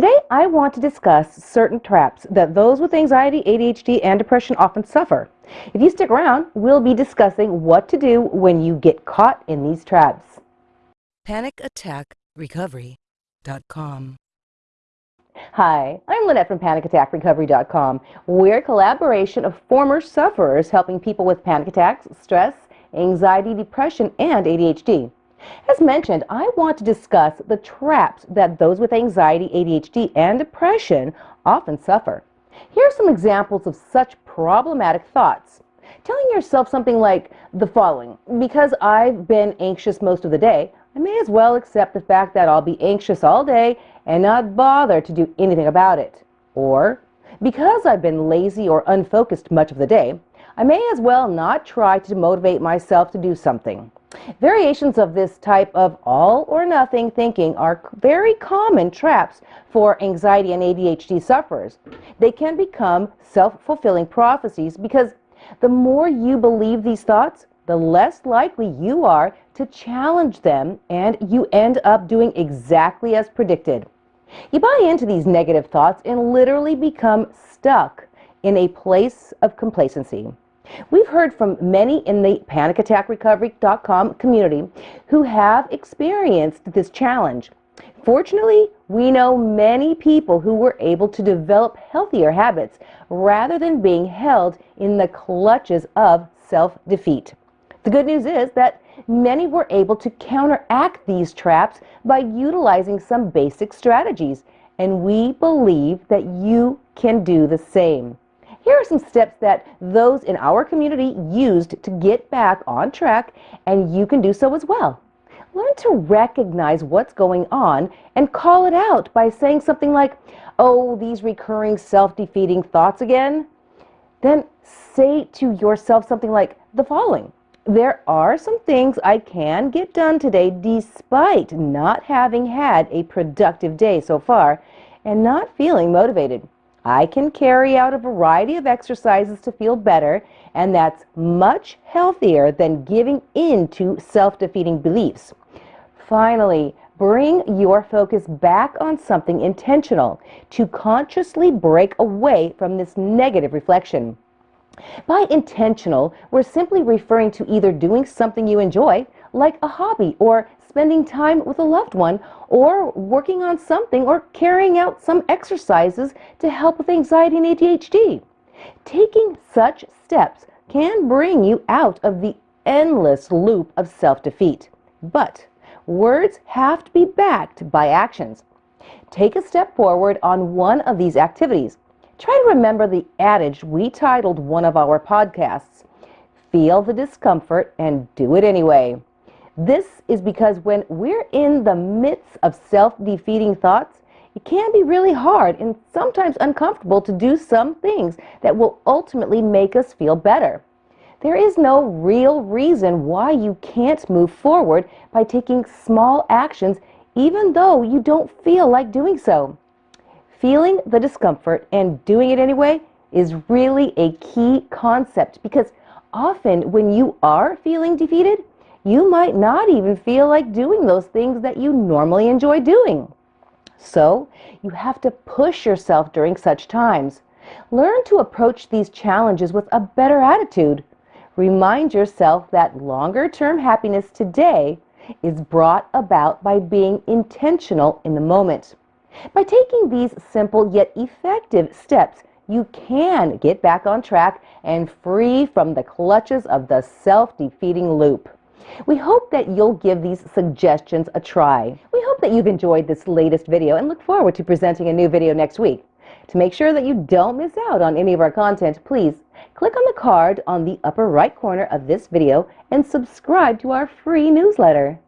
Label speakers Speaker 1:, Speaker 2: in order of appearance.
Speaker 1: Today, I want to discuss certain traps that those with anxiety, ADHD, and depression often suffer. If you stick around, we'll be discussing what to do when you get caught in these traps.
Speaker 2: PanicAttackRecovery.com
Speaker 1: Hi, I'm Lynette from PanicAttackRecovery.com. We're a collaboration of former sufferers helping people with panic attacks, stress, anxiety, depression, and ADHD. As mentioned, I want to discuss the traps that those with anxiety, ADHD, and depression often suffer. Here are some examples of such problematic thoughts. Telling yourself something like the following Because I've been anxious most of the day, I may as well accept the fact that I'll be anxious all day and not bother to do anything about it. Or, because I've been lazy or unfocused much of the day, I may as well not try to motivate myself to do something. Variations of this type of all or nothing thinking are very common traps for anxiety and ADHD sufferers. They can become self-fulfilling prophecies because the more you believe these thoughts, the less likely you are to challenge them and you end up doing exactly as predicted. You buy into these negative thoughts and literally become stuck in a place of complacency. We've heard from many in the panicattackrecovery.com community who have experienced this challenge. Fortunately, we know many people who were able to develop healthier habits rather than being held in the clutches of self-defeat. The good news is that many were able to counteract these traps by utilizing some basic strategies, and we believe that you can do the same. Here are some steps that those in our community used to get back on track, and you can do so as well. Learn to recognize what's going on and call it out by saying something like, oh, these recurring self-defeating thoughts again. Then say to yourself something like the following. There are some things I can get done today despite not having had a productive day so far and not feeling motivated. I can carry out a variety of exercises to feel better, and that's much healthier than giving in to self-defeating beliefs. Finally, bring your focus back on something intentional to consciously break away from this negative reflection. By intentional, we're simply referring to either doing something you enjoy, like a hobby or spending time with a loved one, or working on something or carrying out some exercises to help with anxiety and ADHD. Taking such steps can bring you out of the endless loop of self-defeat. But words have to be backed by actions. Take a step forward on one of these activities. Try to remember the adage we titled one of our podcasts, Feel the discomfort and do it anyway. This is because when we're in the midst of self-defeating thoughts, it can be really hard and sometimes uncomfortable to do some things that will ultimately make us feel better. There is no real reason why you can't move forward by taking small actions even though you don't feel like doing so. Feeling the discomfort and doing it anyway is really a key concept because often when you are feeling defeated, you might not even feel like doing those things that you normally enjoy doing. So you have to push yourself during such times. Learn to approach these challenges with a better attitude. Remind yourself that longer-term happiness today is brought about by being intentional in the moment. By taking these simple yet effective steps, you can get back on track and free from the clutches of the self-defeating loop. We hope that you'll give these suggestions a try. We hope that you've enjoyed this latest video and look forward to presenting a new video next week. To make sure that you don't miss out on any of our content, please click on the card on the upper right corner of this video and subscribe to our free newsletter.